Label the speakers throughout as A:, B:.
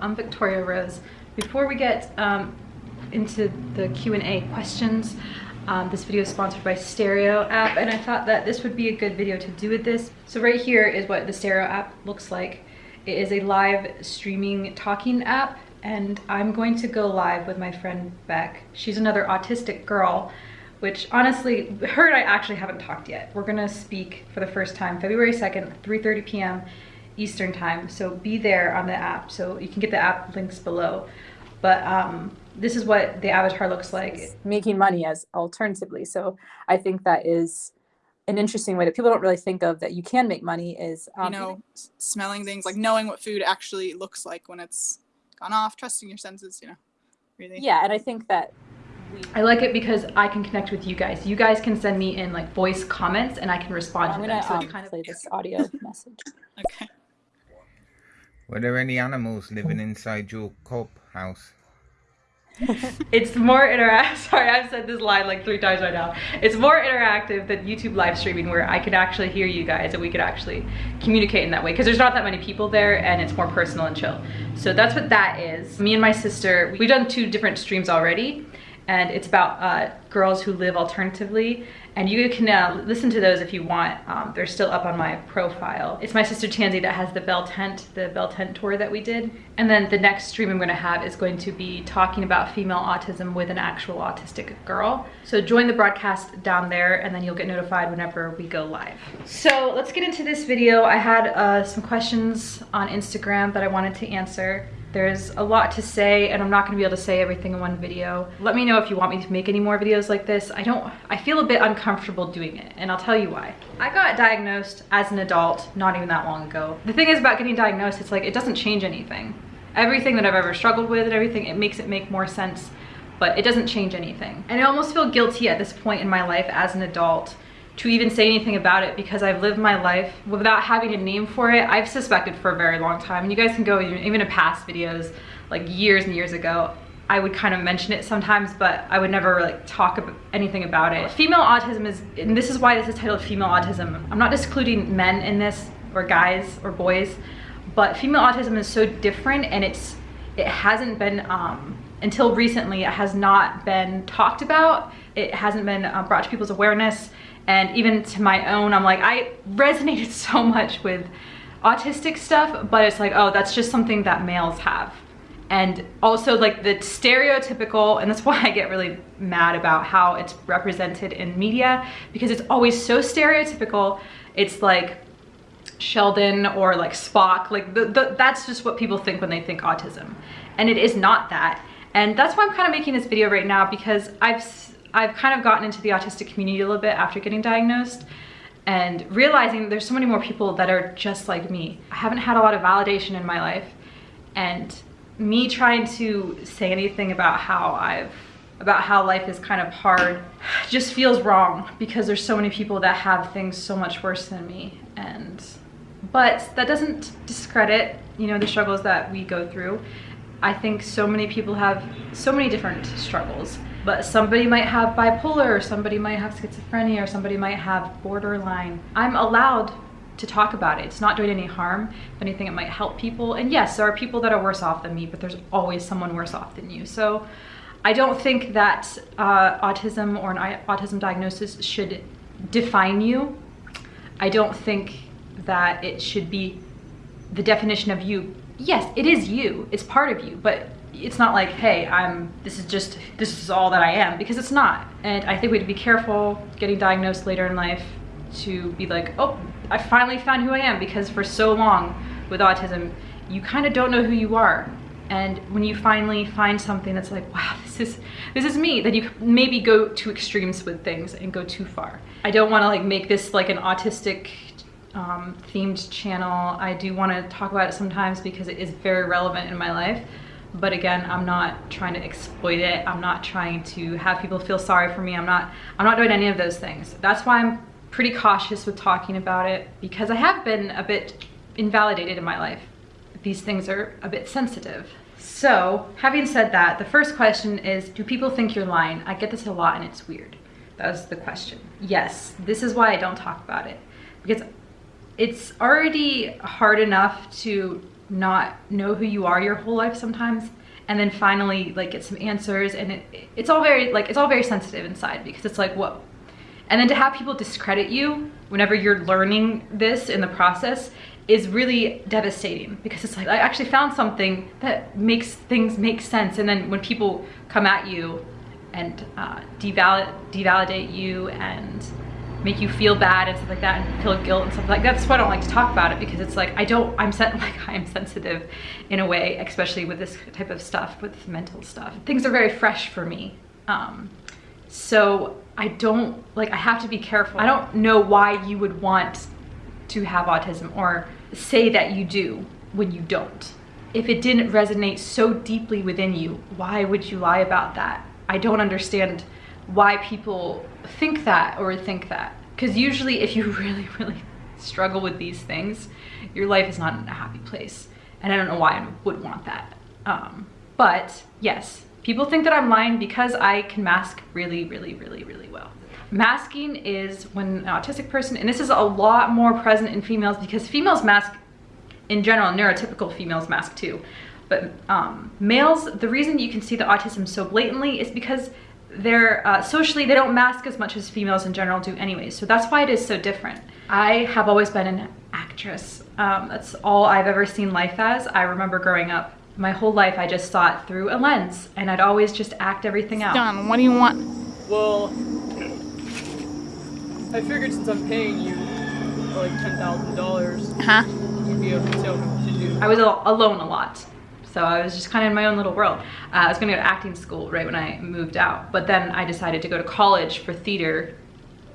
A: I'm Victoria Rose. Before we get um, into the Q&A questions, um, this video is sponsored by Stereo app and I thought that this would be a good video to do with this. So right here is what the Stereo app looks like. It is a live streaming talking app and I'm going to go live with my friend Beck. She's another autistic girl which honestly, her and I actually haven't talked yet. We're gonna speak for the first time February 2nd, 3.30 p.m. Eastern time. So be there on the app. So you can get the app links below. But um, this is what the avatar looks like.
B: Making money as alternatively. So I think that is an interesting way that people don't really think of that you can make money is
C: um, you know smelling things like knowing what food actually looks like when it's gone off trusting your senses you know really
B: yeah and i think that
A: I like it because I can connect with you guys. You guys can send me in like voice comments and I can respond
B: I'm
A: to
B: gonna,
A: them. So
B: um, kind of play this audio message.
C: Okay.
D: Were there any animals living inside your cob house?
A: it's more interactive. Sorry, I've said this line like three times right now. It's more interactive than YouTube live streaming where I could actually hear you guys and we could actually communicate in that way because there's not that many people there and it's more personal and chill. So that's what that is. Me and my sister, we've done two different streams already and it's about uh, girls who live alternatively and you can uh, listen to those if you want. Um, they're still up on my profile. It's my sister Tansy that has the Bell Tent, the Bell Tent tour that we did. And then the next stream I'm gonna have is going to be talking about female autism with an actual autistic girl. So join the broadcast down there and then you'll get notified whenever we go live. So let's get into this video. I had uh, some questions on Instagram that I wanted to answer. There's a lot to say and I'm not gonna be able to say everything in one video. Let me know if you want me to make any more videos like this. I don't, I feel a bit uncomfortable doing it and I'll tell you why. I got diagnosed as an adult not even that long ago. The thing is about getting diagnosed, it's like, it doesn't change anything. Everything that I've ever struggled with and everything, it makes it make more sense but it doesn't change anything. And I almost feel guilty at this point in my life as an adult to even say anything about it because I've lived my life without having a name for it. I've suspected for a very long time. And you guys can go even, in past videos, like years and years ago, I would kind of mention it sometimes, but I would never like talk about anything about it. Female autism is, and this is why this is titled female autism. I'm not excluding men in this or guys or boys, but female autism is so different and it's, it hasn't been, um, until recently, it has not been talked about. It hasn't been uh, brought to people's awareness and even to my own i'm like i resonated so much with autistic stuff but it's like oh that's just something that males have. And also like the stereotypical and that's why i get really mad about how it's represented in media because it's always so stereotypical. It's like sheldon or like spock like the, the, that's just what people think when they think autism. And it is not that. And that's why i'm kind of making this video right now because i've I've kind of gotten into the autistic community a little bit after getting diagnosed and realizing there's so many more people that are just like me. I haven't had a lot of validation in my life and me trying to say anything about how I've about how life is kind of hard just feels wrong because there's so many people that have things so much worse than me. And but that doesn't discredit you know the struggles that we go through. I think so many people have so many different struggles but somebody might have bipolar or somebody might have schizophrenia or somebody might have borderline. I'm allowed to talk about it. It's not doing any harm. If anything, it might help people. And yes, there are people that are worse off than me, but there's always someone worse off than you. So I don't think that uh, autism or an autism diagnosis should define you. I don't think that it should be the definition of you. Yes, it is you. It's part of you, but it's not like, hey, I'm, this is just, this is all that I am, because it's not. And I think we have to be careful getting diagnosed later in life to be like, oh, I finally found who I am, because for so long with autism, you kind of don't know who you are. And when you finally find something that's like, wow, this is, this is me, then you maybe go to extremes with things and go too far. I don't wanna like make this like an autistic um, themed channel. I do wanna talk about it sometimes because it is very relevant in my life but again i'm not trying to exploit it. I'm not trying to have people feel sorry for me. I'm not i'm not doing any of those things. That's why i'm pretty cautious with talking about it because i have been a bit invalidated in my life. These things are a bit sensitive. So having said that the first question is do people think you're lying? I get this a lot and it's weird. That was the question. Yes this is why i don't talk about it. Because it's already hard enough to not know who you are your whole life sometimes. And then finally like get some answers. And it, it's all very like it's all very sensitive inside because it's like whoa and then to have people discredit you whenever you're learning this in the process is really devastating because it's like I actually found something that makes things make sense. And then when people come at you and uh, devalid devalidate you and make you feel bad and stuff like that and feel guilt and stuff like that. That's why I don't like to talk about it because it's like I don't I'm like I am sensitive in a way, especially with this type of stuff, with mental stuff. Things are very fresh for me. Um, so I don't like I have to be careful. I don't know why you would want to have autism or say that you do when you don't. If it didn't resonate so deeply within you, why would you lie about that? I don't understand why people think that or think that. Because usually if you really, really struggle with these things, your life is not in a happy place. And I don't know why I would want that. Um, but yes, people think that I'm lying because I can mask really, really, really, really well. Masking is when an autistic person, and this is a lot more present in females because females mask in general, neurotypical females mask too. But um, males, the reason you can see the autism so blatantly is because they're uh, socially they don't mask as much as females in general do anyways so that's why it is so different i have always been an actress um, that's all i've ever seen life as i remember growing up my whole life i just saw it through a lens and i'd always just act everything out
C: John, what do you want?
E: Well, I figured since I'm paying you like ten thousand dollars,
C: Huh?
E: you'd be able to tell me what to do.
A: I was al- alone a lot. So I was just kind of in my own little world. Uh, I was gonna go to acting school right when I moved out, but then I decided to go to college for theater.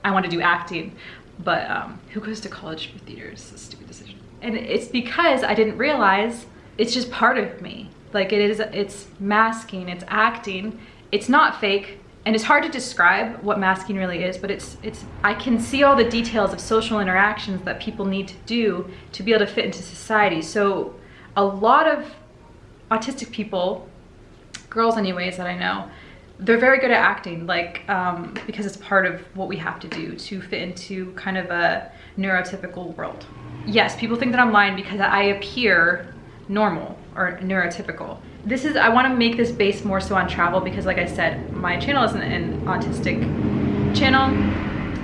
A: I want to do acting, but um, who goes to college for theater? It's a stupid decision. And it's because I didn't realize it's just part of me. Like it is, it's masking, it's acting. It's not fake, and it's hard to describe what masking really is, but it's, it's, I can see all the details of social interactions that people need to do to be able to fit into society. So a lot of autistic people, girls anyways that I know, they're very good at acting, like, um, because it's part of what we have to do to fit into kind of a neurotypical world. Yes, people think that I'm lying because I appear normal or neurotypical. This is, I wanna make this base more so on travel because like I said, my channel isn't an autistic channel.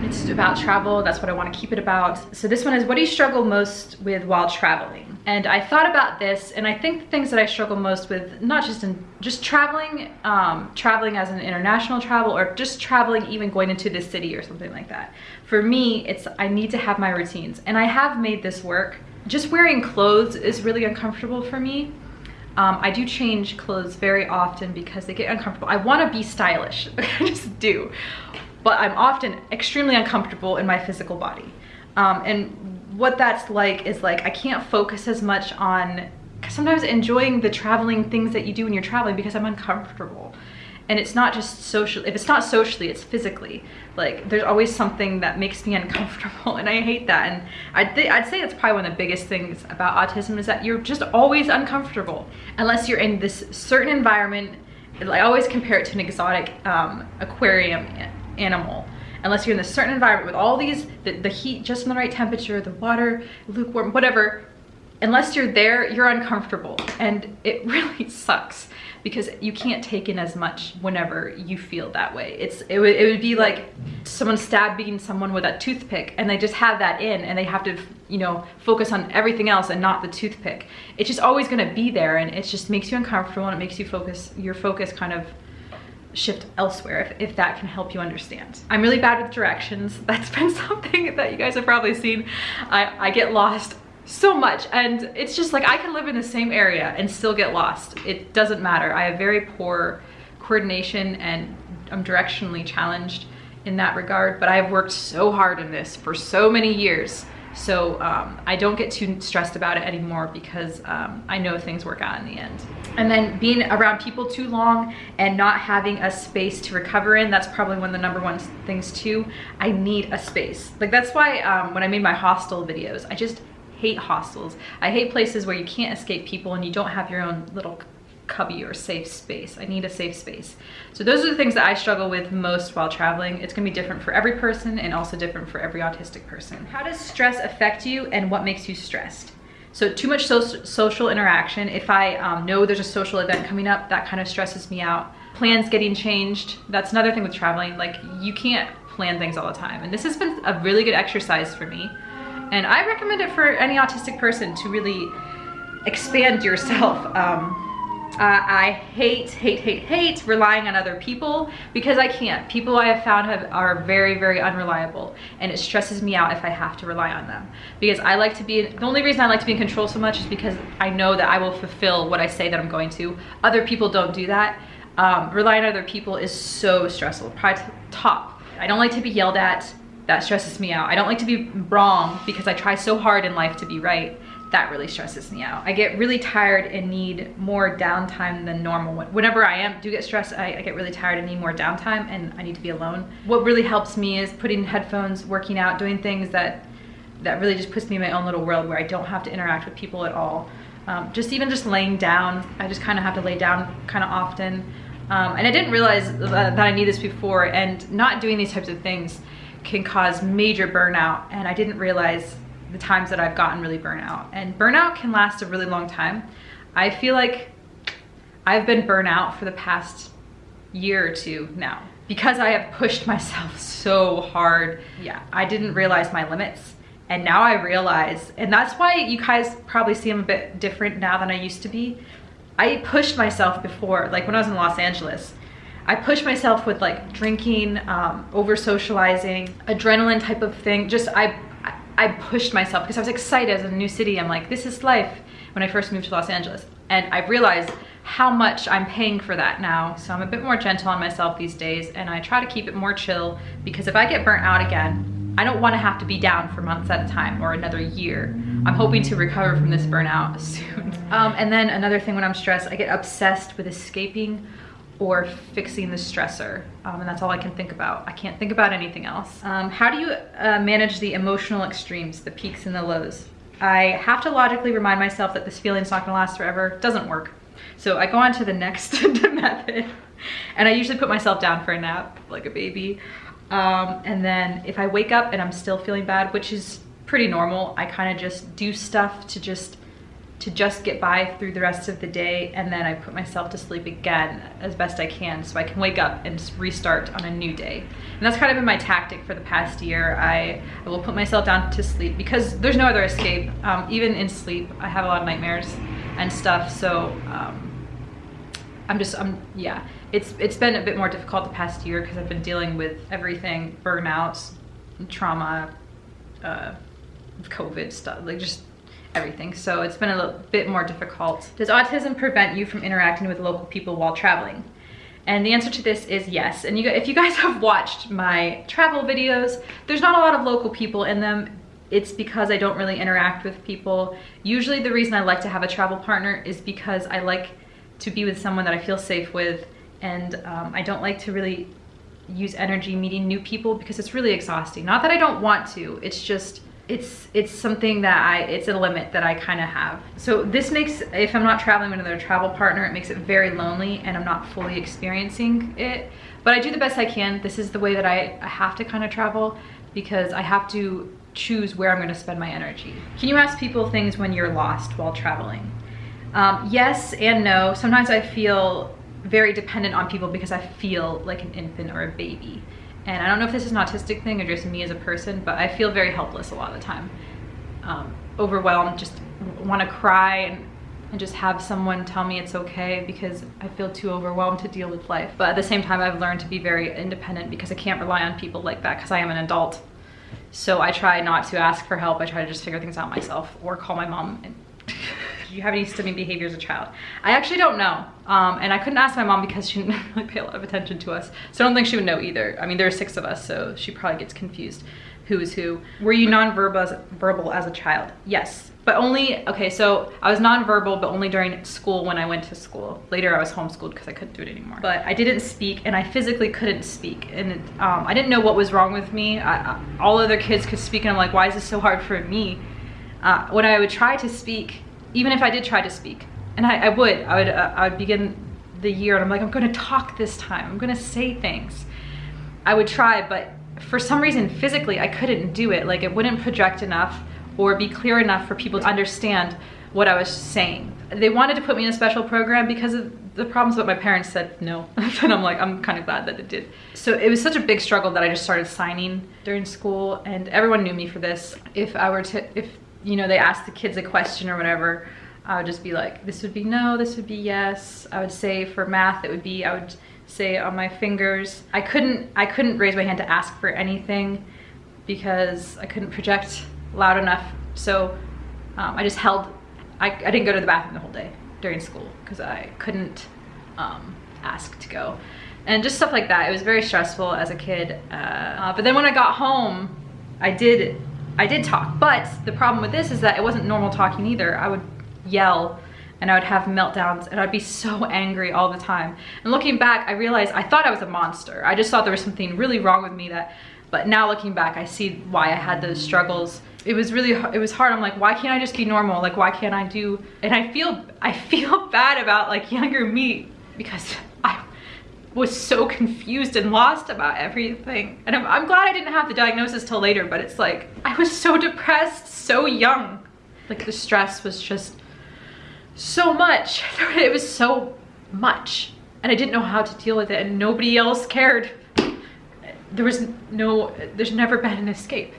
A: It's about travel, that's what I wanna keep it about. So this one is, what do you struggle most with while traveling? And I thought about this and I think the things that I struggle most with, not just in, just traveling, um, traveling as an international travel or just traveling, even going into the city or something like that. For me, it's, I need to have my routines and I have made this work. Just wearing clothes is really uncomfortable for me. Um, I do change clothes very often because they get uncomfortable. I want to be stylish, I just do. But I'm often extremely uncomfortable in my physical body. Um, and what that's like is like I can't focus as much on sometimes enjoying the traveling things that you do when you're traveling because I'm uncomfortable. And it's not just social, if it's not socially, it's physically. Like there's always something that makes me uncomfortable and I hate that. And I'd, I'd say that's probably one of the biggest things about autism is that you're just always uncomfortable unless you're in this certain environment. I always compare it to an exotic um, aquarium animal unless you're in a certain environment with all these, the, the heat just in the right temperature, the water, lukewarm, whatever, unless you're there, you're uncomfortable. And it really sucks because you can't take in as much whenever you feel that way. It's it would, it would be like someone stabbing someone with a toothpick and they just have that in and they have to, you know, focus on everything else and not the toothpick. It's just always gonna be there and it just makes you uncomfortable and it makes you focus, your focus kind of shift elsewhere if, if that can help you understand. I'm really bad with directions. That's been something that you guys have probably seen. I, I get lost so much and it's just like I can live in the same area and still get lost. It doesn't matter. I have very poor coordination and I'm directionally challenged in that regard, but I've worked so hard in this for so many years. So um, I don't get too stressed about it anymore because um, I know things work out in the end. And then being around people too long and not having a space to recover in, that's probably one of the number one things too. I need a space. Like that's why um, when I made my hostel videos, I just hate hostels. I hate places where you can't escape people and you don't have your own little cubby or safe space. I need a safe space. So those are the things that I struggle with most while traveling. It's gonna be different for every person and also different for every autistic person. How does stress affect you and what makes you stressed? So too much so social interaction. If I um, know there's a social event coming up, that kind of stresses me out. Plans getting changed. That's another thing with traveling. Like you can't plan things all the time. And this has been a really good exercise for me. And I recommend it for any autistic person to really expand yourself. Um, uh, I hate, hate, hate, hate relying on other people because I can't. People I have found have, are very, very unreliable and it stresses me out if I have to rely on them. Because I like to be, the only reason I like to be in control so much is because I know that I will fulfill what I say that I'm going to. Other people don't do that. Um, relying on other people is so stressful, probably top. I don't like to be yelled at. That stresses me out. I don't like to be wrong because I try so hard in life to be right that really stresses me out. I get really tired and need more downtime than normal. Whenever I am do get stressed, I, I, get really tired and need more downtime and I need to be alone. What really helps me is putting headphones, working out, doing things that that really just puts me in my own little world where I don't have to interact with people at all. Um, just even just laying down, I just kind of have to lay down kind of often. Um, and I didn't realize that, I need this before and not doing these types of things can cause major burnout and I didn't realize the times that I've gotten really burnout. And burnout can last a really long time. I feel like I've been burnout for the past year or two now because I have pushed myself so hard. Yeah, I didn't realize my limits. And now I realize, and that's why you guys probably see I'm a bit different now than I used to be. I pushed myself before, like when I was in Los Angeles, I pushed myself with like drinking, um, over socializing, adrenaline type of thing. Just I I pushed myself because I was excited as a new city. I'm like, this is life when I first moved to Los Angeles. And I've realized how much I'm paying for that now. So I'm a bit more gentle on myself these days and I try to keep it more chill because if I get burnt out again, I don't want to have to be down for months at a time or another year. I'm hoping to recover from this burnout soon. Um, and then another thing when I'm stressed, I get obsessed with escaping or fixing the stressor. Um, and that's all I can think about. I can't think about anything else. Um, how do you uh, manage the emotional extremes, the peaks and the lows? I have to logically remind myself that this feeling's not gonna last forever. Doesn't work. So I go on to the next method and I usually put myself down for a nap like a baby. Um, and then if I wake up and I'm still feeling bad, which is pretty normal, I kind of just do stuff to just to just get by through the rest of the day and then I put myself to sleep again as best I can so I can wake up and restart on a new day. And that's kind of been my tactic for the past year. I, I will put myself down to sleep because there's no other escape. Um, even in sleep, I have a lot of nightmares and stuff. So um, I'm just, I'm, yeah. It's, it's been a bit more difficult the past year because I've been dealing with everything, burnouts, trauma, uh, COVID stuff, like just everything. So it's been a little bit more difficult. Does autism prevent you from interacting with local people while traveling? And the answer to this is yes. And you, if you guys have watched my travel videos, there's not a lot of local people in them. It's because I don't really interact with people. Usually the reason I like to have a travel partner is because I like to be with someone that I feel safe with and um, I don't like to really use energy meeting new people because it's really exhausting. Not that I don't want to, it's just it's it's something that I it's a limit that I kind of have. So this makes if I'm not traveling with another travel partner, it makes it very lonely and I'm not fully experiencing it. But I do the best I can. This is the way that I, I have to kind of travel because I have to choose where I'm going to spend my energy. Can you ask people things when you're lost while traveling? Um, yes and no. Sometimes I feel very dependent on people because I feel like an infant or a baby. And I don't know if this is an autistic thing or just me as a person, but I feel very helpless a lot of the time. Um, overwhelmed, just want to cry and, and just have someone tell me it's okay because I feel too overwhelmed to deal with life. But at the same time, I've learned to be very independent because I can't rely on people like that because I am an adult. So I try not to ask for help. I try to just figure things out myself or call my mom you have any stimming behavior as a child? I actually don't know. Um, and I couldn't ask my mom because she didn't really pay a lot of attention to us. So I don't think she would know either. I mean, there are six of us, so she probably gets confused who is who. Were you nonverbal as, verbal as a child? Yes, but only, okay, so I was nonverbal, but only during school when I went to school. Later I was homeschooled because I couldn't do it anymore. But I didn't speak and I physically couldn't speak. And um, I didn't know what was wrong with me. I, I, all other kids could speak and I'm like, why is this so hard for me? Uh, when I would try to speak, even if I did try to speak, and I, I would, I would, uh, I would begin the year and I'm like, I'm gonna talk this time. I'm gonna say things. I would try, but for some reason, physically, I couldn't do it. Like it wouldn't project enough or be clear enough for people to understand what I was saying. They wanted to put me in a special program because of the problems, but my parents said no. and I'm like, I'm kind of glad that it did. So it was such a big struggle that I just started signing during school and everyone knew me for this. If I were to, if, you know, they asked the kids a question or whatever, I would just be like, this would be no, this would be yes. I would say for math, it would be, I would say on my fingers. I couldn't, I couldn't raise my hand to ask for anything because I couldn't project loud enough. So um, I just held, I, I didn't go to the bathroom the whole day during school because I couldn't um, ask to go. And just stuff like that. It was very stressful as a kid. Uh, uh, but then when I got home, I did, I did talk. But the problem with this is that it wasn't normal talking either. I would yell and I would have meltdowns and I'd be so angry all the time. And looking back, I realized I thought I was a monster. I just thought there was something really wrong with me that, but now looking back, I see why I had those struggles. It was really, it was hard. I'm like, why can't I just be normal? Like, why can't I do, and I feel, I feel bad about like younger me because was so confused and lost about everything. And I'm, I'm glad I didn't have the diagnosis till later, but it's like, I was so depressed, so young. Like the stress was just so much. It was so much. And I didn't know how to deal with it and nobody else cared. There was no, there's never been an escape.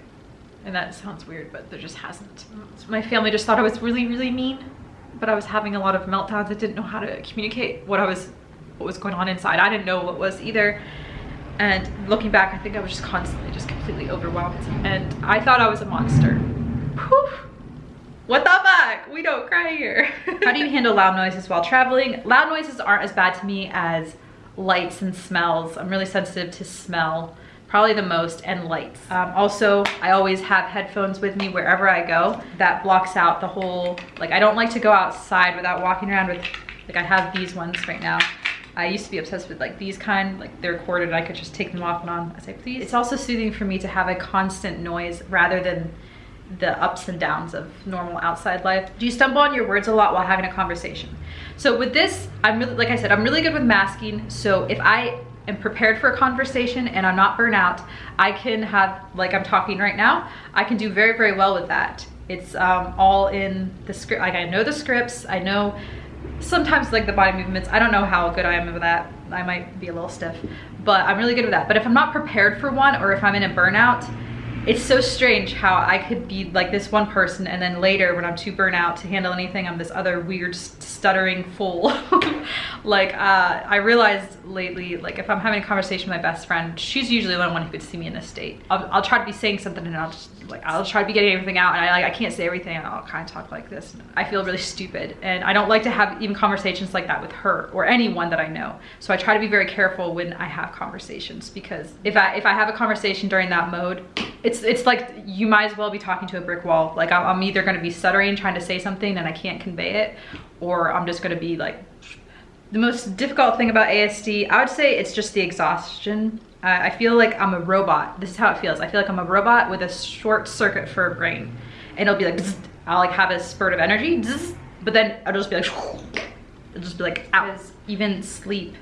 A: And that sounds weird, but there just hasn't. My family just thought I was really, really mean, but I was having a lot of meltdowns. I didn't know how to communicate what I was, what was going on inside. I didn't know what was either. And looking back, I think I was just constantly just completely overwhelmed. And I thought I was a monster. Whew. What the fuck? We don't cry here. How do you handle loud noises while traveling? Loud noises aren't as bad to me as lights and smells. I'm really sensitive to smell, probably the most, and lights. Um, also, I always have headphones with me wherever I go. That blocks out the whole, like I don't like to go outside without walking around with, like I have these ones right now. I used to be obsessed with like these kind, like they're corded, I could just take them off and on as I please. It's also soothing for me to have a constant noise rather than the ups and downs of normal outside life. Do you stumble on your words a lot while having a conversation? So with this, I'm really, like I said, I'm really good with masking. So if I am prepared for a conversation and I'm not burnt out, I can have, like I'm talking right now, I can do very, very well with that. It's um, all in the script. Like I know the scripts, I know sometimes like the body movements. I don't know how good I am with that. I might be a little stiff, but I'm really good with that. But if I'm not prepared for one or if I'm in a burnout, it's so strange how I could be like this one person and then later when I'm too burnt out to handle anything, I'm this other weird stuttering fool. like uh, I realized lately, like if I'm having a conversation with my best friend, she's usually the one who could see me in this state. I'll, I'll, try to be saying something and I'll just like, I'll try to be getting everything out and I like, I can't say everything and I'll kind of talk like this. I feel really stupid and I don't like to have even conversations like that with her or anyone that I know. So I try to be very careful when I have conversations because if I, if I have a conversation during that mode, it's it's like you might as well be talking to a brick wall. Like I'm, I'm either going to be stuttering trying to say something and I can't convey it, or I'm just going to be like. The most difficult thing about ASD, I would say it's just the exhaustion. Uh, I feel like I'm a robot. This is how it feels. I feel like I'm a robot with a short circuit for a brain, and it'll be like I'll like have a spurt of energy, but then I'll just be like it'll just be like out. Even sleep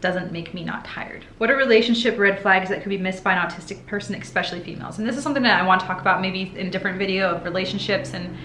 A: doesn't make me not tired. What are relationship red flags that could be missed by an autistic person, especially females? And this is something that I want to talk about maybe in a different video of relationships and,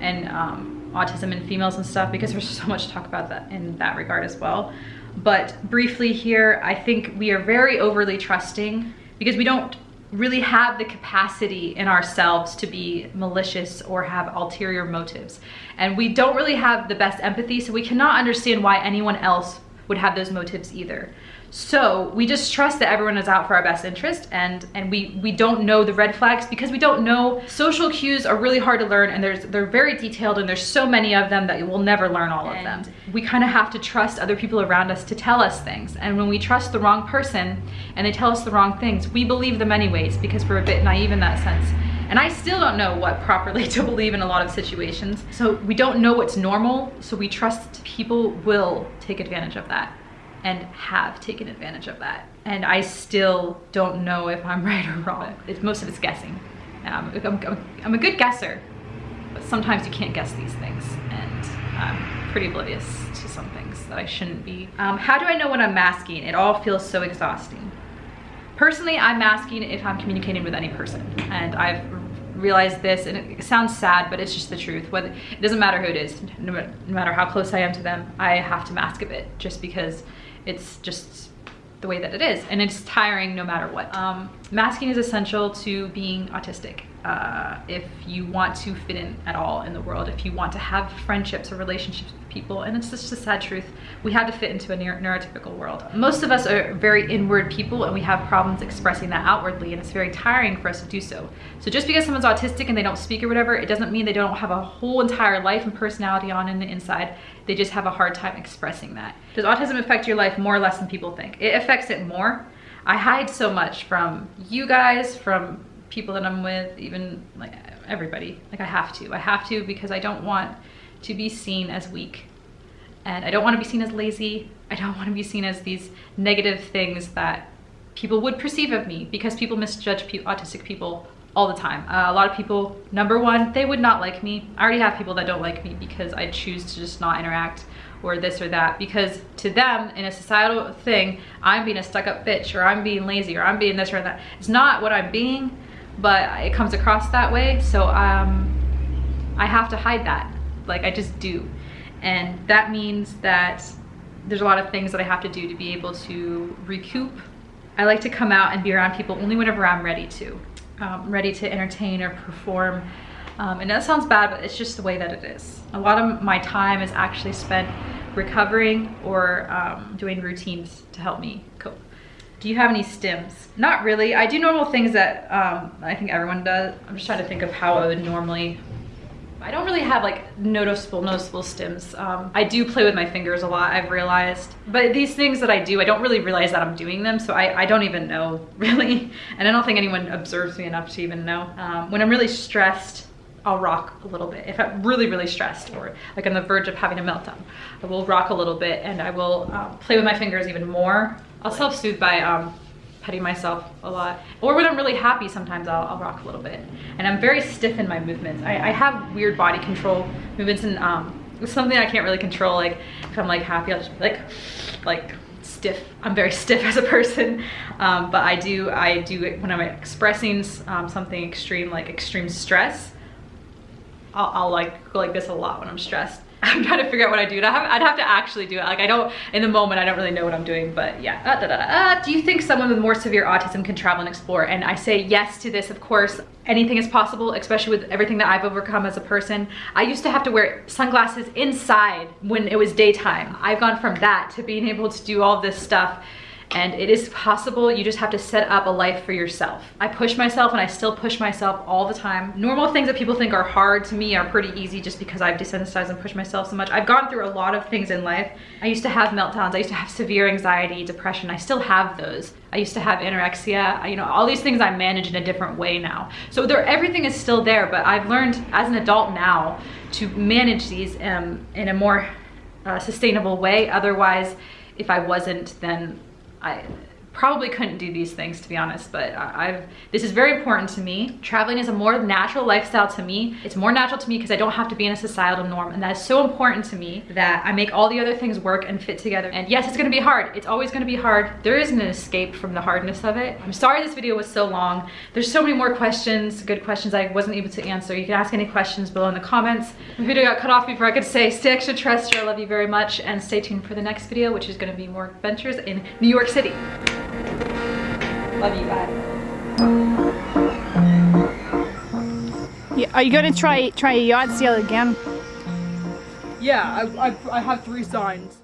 A: and um, autism in females and stuff because there's so much to talk about that in that regard as well. But briefly here, I think we are very overly trusting because we don't really have the capacity in ourselves to be malicious or have ulterior motives. And we don't really have the best empathy, so we cannot understand why anyone else would have those motives either. So we just trust that everyone is out for our best interest and, and we, we don't know the red flags because we don't know. Social cues are really hard to learn and there's, they're very detailed and there's so many of them that you will never learn all of them. We kind of have to trust other people around us to tell us things. And when we trust the wrong person and they tell us the wrong things, we believe them anyways because we're a bit naive in that sense. And I still don't know what properly to believe in a lot of situations. So we don't know what's normal, so we trust people will take advantage of that and have taken advantage of that. And I still don't know if I'm right or wrong. It's most of it's guessing. Um, I'm, I'm, I'm, a good guesser, but sometimes you can't guess these things. And I'm pretty oblivious to some things that I shouldn't be. Um, how do I know when I'm masking? It all feels so exhausting. Personally, I'm masking if I'm communicating with any person. And I've realized this, and it sounds sad, but it's just the truth. It doesn't matter who it is, no, no matter how close I am to them, I have to mask a bit just because it's just the way that it is, and it's tiring no matter what. Um, masking is essential to being autistic. Uh, if you want to fit in at all in the world, if you want to have friendships or relationships with people, and it's just a sad truth, we have to fit into a neurotypical world. Most of us are very inward people, and we have problems expressing that outwardly, and it's very tiring for us to do so. So just because someone's autistic and they don't speak or whatever, it doesn't mean they don't have a whole entire life and personality on in the inside. They just have a hard time expressing that. Does autism affect your life more or less than people think? It affects it more. I hide so much from you guys, from people that I'm with, even like everybody. Like I have to. I have to because I don't want to be seen as weak. And I don't want to be seen as lazy. I don't want to be seen as these negative things that people would perceive of me because people misjudge pe- autistic people all the time. Uh, a lot of people, number one, they would not like me. I already have people that don't like me because I choose to just not interact or this or that because to them in a societal thing i'm being a stuck-up bitch or i'm being lazy or i'm being this or that it's not what i'm being but it comes across that way so um, i have to hide that like i just do and that means that there's a lot of things that i have to do to be able to recoup i like to come out and be around people only whenever i'm ready to um, ready to entertain or perform um, and that sounds bad, but it's just the way that it is. A lot of my time is actually spent recovering or um, doing routines to help me cope. Do you have any stims? Not really. I do normal things that um, I think everyone does. I'm just trying to think of how I would normally. I don't really have like noticeable, noticeable stims. Um, I do play with my fingers a lot, I've realized. But these things that I do, I don't really realize that I'm doing them, so I, I don't even know, really. And I don't think anyone observes me enough to even know. Um, when I'm really stressed, I'll rock a little bit. If I'm really, really stressed or like on the verge of having a meltdown, I will rock a little bit and I will um, play with my fingers even more. I'll self-soothe by um, petting myself a lot. Or when I'm really happy, sometimes I'll, I'll rock a little bit. And I'm very stiff in my movements. I, I have weird body control movements and um, it's something I can't really control. Like if I'm like happy, I'll just be like, like stiff. I'm very stiff as a person, um, but I do, I do it when I'm expressing um, something extreme, like extreme stress. I'll, I'll, like go like this a lot when I'm stressed. I'm trying to figure out what I do. I'd have, I'd have to actually do it. Like I don't, in the moment, I don't really know what I'm doing, but yeah. Uh, da, da, da, uh, do you think someone with more severe autism can travel and explore? And I say yes to this, of course. Anything is possible, especially with everything that I've overcome as a person. I used to have to wear sunglasses inside when it was daytime. I've gone from that to being able to do all this stuff and it is possible you just have to set up a life for yourself. I push myself and i still push myself all the time. Normal things that people think are hard to me are pretty easy just because i've desensitized and pushed myself so much. I've gone through a lot of things in life. I used to have meltdowns. I used to have severe anxiety depression. I still have those. I used to have anorexia. You know all these things i manage in a different way now. So there everything is still there but i've learned as an adult now to manage these um, in a more uh, sustainable way. Otherwise if i wasn't then I probably couldn't do these things to be honest but I've this is very important to me. Traveling is a more natural lifestyle to me. It's more natural to me because I don't have to be in a societal norm and that is so important to me that I make all the other things work and fit together. And yes it's gonna be hard. It's always gonna be hard. There isn't an escape from the hardness of it. I'm sorry this video was so long. There's so many more questions good questions I wasn't able to answer. You can ask any questions below in the comments. The video got cut off before I could say stay extraterrestrial I love you very much and stay tuned for the next video which is gonna be more adventures in New York City Love you, bye.
F: Yeah, are you gonna try try a yacht sail again?
E: Yeah, I, I, I have three signs.